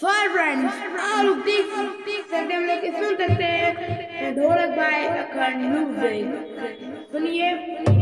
Fire friends आप लोग देख देख सकते हैं हम लोग सुन सकते हैं ढोलक भाई अखंड म्यूज़िक सुनिए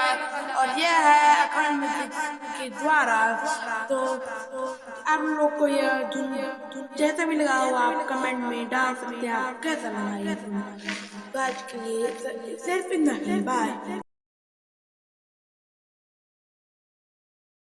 लगा और यह है अखंड के द्वारा। तो आप लोग को यह जैसा भी लगा हो आप कमेंट में डाल सकते हैं। आप कैसा लगा तो आज के लिए सिर्फ़ इतना ही। बाय।